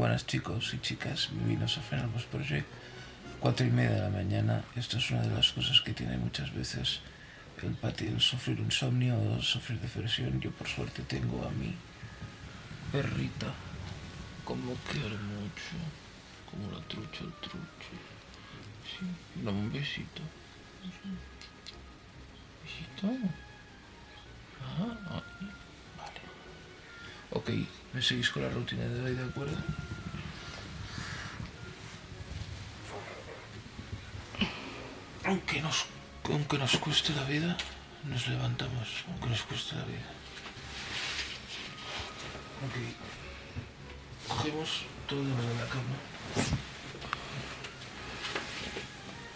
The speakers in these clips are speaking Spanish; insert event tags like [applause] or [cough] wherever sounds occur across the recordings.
buenas chicos y chicas, bienvenidos a Fenamos Project. Cuatro y media de la mañana, esto es una de las cosas que tiene muchas veces el, el sufrir insomnio o sufrir depresión. Yo por suerte tengo a mi perrita, como quiere mucho, como la trucha el trucho. Sí, dame un besito. Besito. Ah, vale. Ok, me seguís con la rutina de hoy, ¿de acuerdo? Aunque nos, aunque nos cueste la vida, nos levantamos, aunque nos cueste la vida. Ok. Cogemos todo de la cama.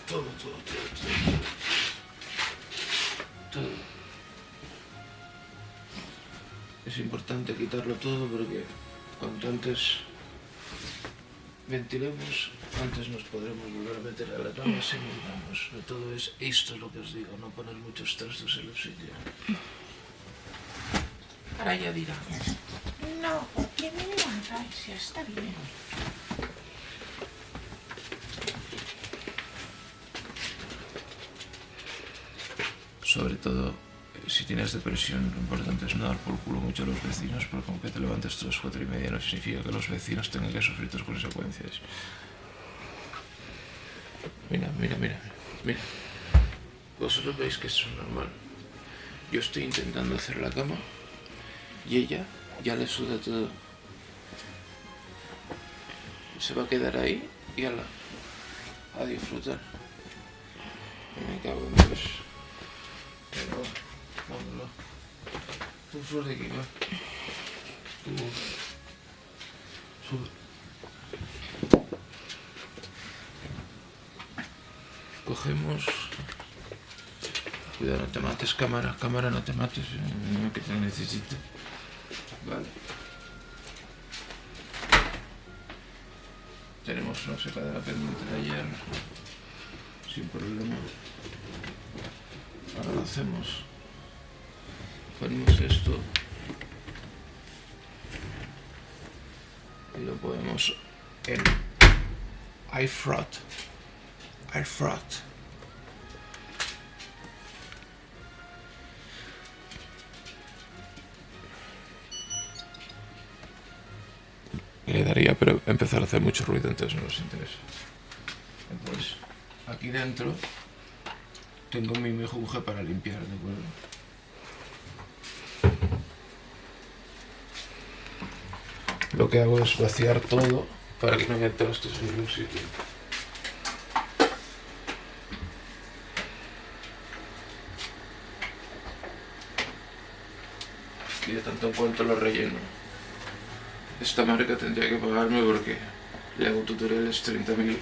Todo, todo, todo. Todo. Es importante quitarlo todo porque cuanto antes ventilemos, antes nos podremos volver a meter a la cama sin miramos. Todo es esto es lo que os digo, no poner muchos trastos en el sitio. Ahora ya dirá, no, ¿por qué me levantáis? Ya está bien. Sobre todo, si tienes depresión, lo importante es no dar por culo mucho a los vecinos, porque aunque te levantes a las cuatro y media no significa que los vecinos tengan que sufrir tus consecuencias. Mira, mira, mira, mira. Vosotros veis que esto es normal. Yo estoy intentando hacer la cama y ella ya le suda todo. Se va a quedar ahí y a, la, a disfrutar. Me cago en Dios. Tú aquí, va. Tú. Sube. Cogemos. Cuidado, no te mates, cámara. Cámara, no te mates. eh, No que te necesito. Vale. Tenemos una secadora pendiente de ayer. Sin problema. Ahora lo hacemos. Ponemos esto. Y lo ponemos en iFrot. iFrot. Le daría, pero empezar a hacer mucho ruido, entonces no nos interesa. Entonces, aquí dentro tengo mi mejunje para limpiar, ¿de acuerdo? Lo que hago es vaciar todo para que no haya trastos en ningún sitio. Y de tanto en cuanto lo relleno. Esta marca tendría que pagarme porque le hago tutoriales 30.000.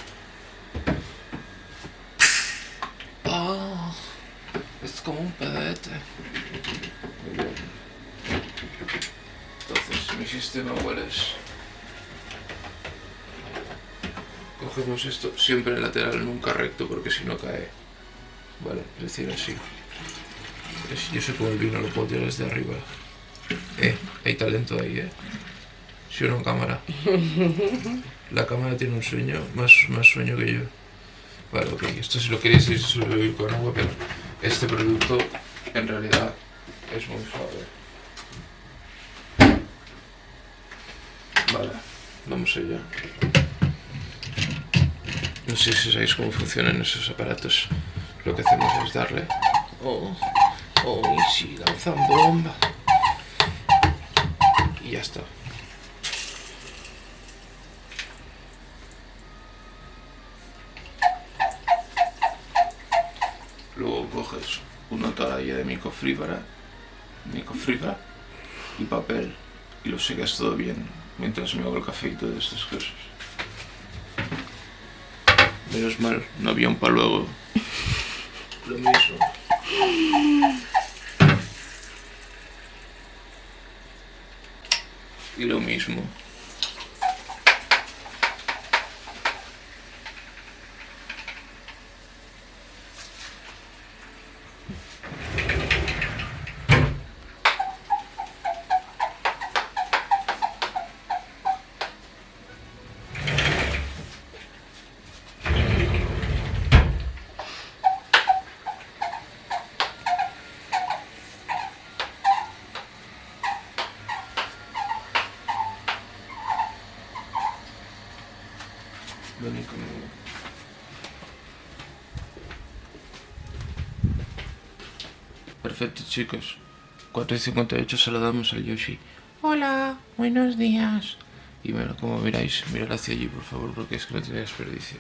Ah, es como un pedete. Muy bien. Entonces, mi sistema cuál es. Cogemos esto siempre lateral, nunca recto, porque si no cae. Vale, es decir, así. Yo sé cómo el vino lo puedo tirar desde arriba. Eh, hay talento ahí, eh. ¿Sí o no, cámara? [laughs] La cámara tiene un sueño, más, más sueño que yo. Vale, ok, esto si lo queréis es con agua, pero este producto en realidad es muy suave. Vale, vamos allá. No sé si sabéis cómo funcionan esos aparatos. Lo que hacemos es darle... Oh, oh, y sí, lanzan bomba. Y ya está. Luego coges una toalla de microfibra, microfibra y papel y lo secas todo bien mientras me hago el café y todas estas cosas. Menos mal, no había un para luego. Lo mismo. Y lo mismo. Perfecto, chicos. 4 y 58 saludamos al Yoshi. Hola, buenos días. Y bueno, como miráis, mirad hacia allí, por favor, porque es que no tiene desperdicio.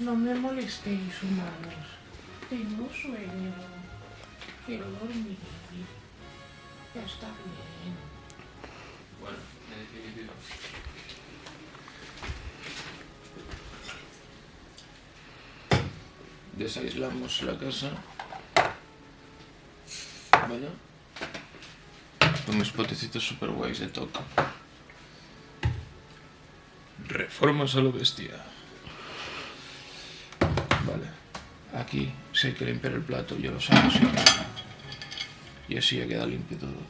No me molestéis, humanos. Tengo sueño. Quiero dormir. Ya está bien. Bueno, en definitiva. Desaislamos la casa. Con mis potecitos super guays de toque. Reformas a lo bestia. Vale. Aquí, si hay que limpiar el plato, yo lo saco siempre. Y así ya queda limpio todo.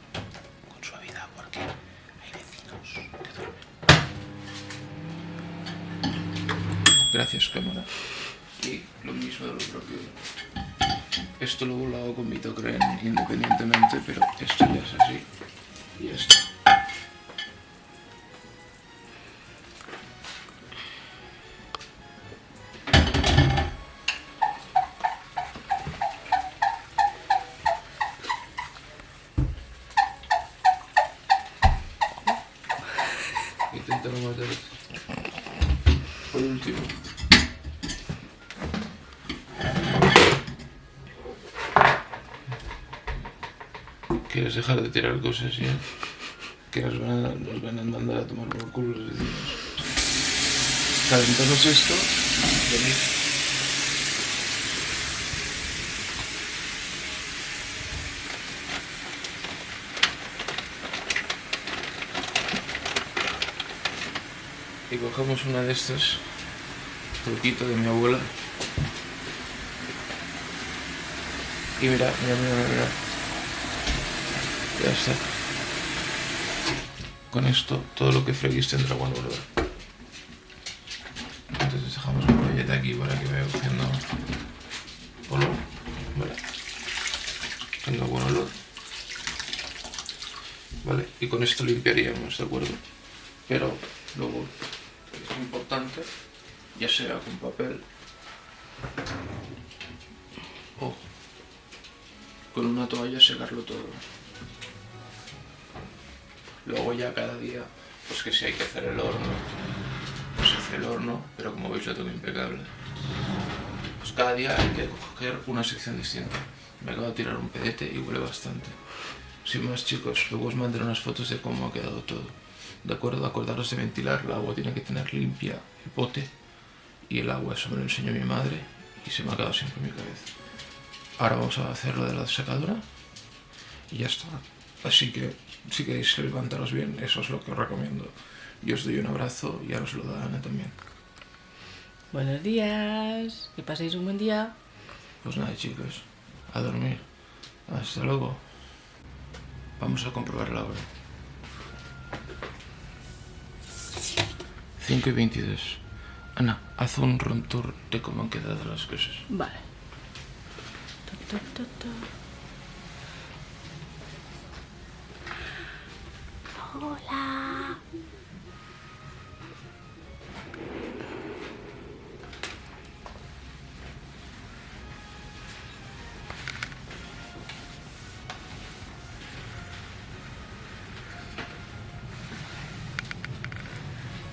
Con suavidad, porque hay vecinos que duermen. Gracias, cámara. Y lo mismo de lo propio. Esto luego lo hago con mi Tocren independientemente, pero esto ya es así. Y esto. Inténtalo matar. Por último. ¿Quieres dejar de tirar cosas ya? Que nos van a, mandar a tomar por culo los vecinos. Calentamos esto. Y cogemos una de estas, truquito de mi abuela. Y mira, mira, mira, mira, Con esto, todo lo que freguís tendrá buen olor. Entonces dejamos la galleta aquí para que vaya cogiendo olor. Vale. Tenga buen olor. Vale, y con esto limpiaríamos, ¿de acuerdo? Pero luego es importante, ya sea con papel o con una toalla secarlo todo. Luego ya cada día, pues que si hay que hacer el horno, pues hace el horno, pero como veis lo tengo impecable. Pues cada día hay que coger una sección distinta. Me acabo de tirar un pedete y huele bastante. Sin más chicos, luego os mandaré unas fotos de cómo ha quedado todo. ¿De acuerdo? Acordaros de ventilar, el agua tiene que tener limpia el pote y el agua, eso me lo enseñó mi madre y se me ha quedado siempre en mi cabeza. Ahora vamos a hacer lo de la secadora y ya está. Así que si queréis levantaros bien, eso es lo que os recomiendo. Yo os doy un abrazo y ahora os lo da Ana también. Buenos días. Que paséis un buen día. Pues nada chicos, a dormir. Hasta luego. Vamos a comprobar la hora. 5 y 22. Ana, haz un room tour de cómo han quedado las cosas. Vale. Ta, ta, ta, Hola.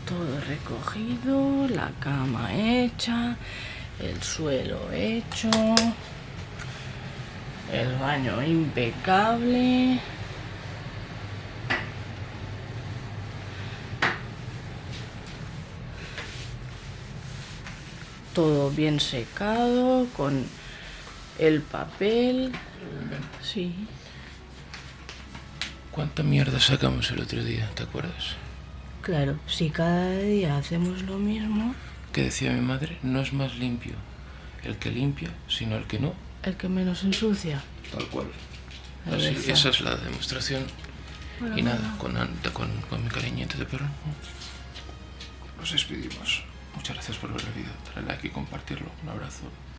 Todo recogido, la cama hecha, el suelo hecho, el baño impecable. Todo bien secado, con el papel. Sí. ¿Cuánta mierda sacamos el otro día? ¿Te acuerdas? Claro, si cada día hacemos lo mismo, Que decía mi madre, no es más limpio el que limpia, sino el que no. el que menos ensucia. Tal cual. Así, esa es la demostración. Bueno, y nada, bueno. con, con, con mi cariñito de perro. Nos despedimos. Muchas gracias por ver el vídeo. Darle like y compartirlo. Un abrazo.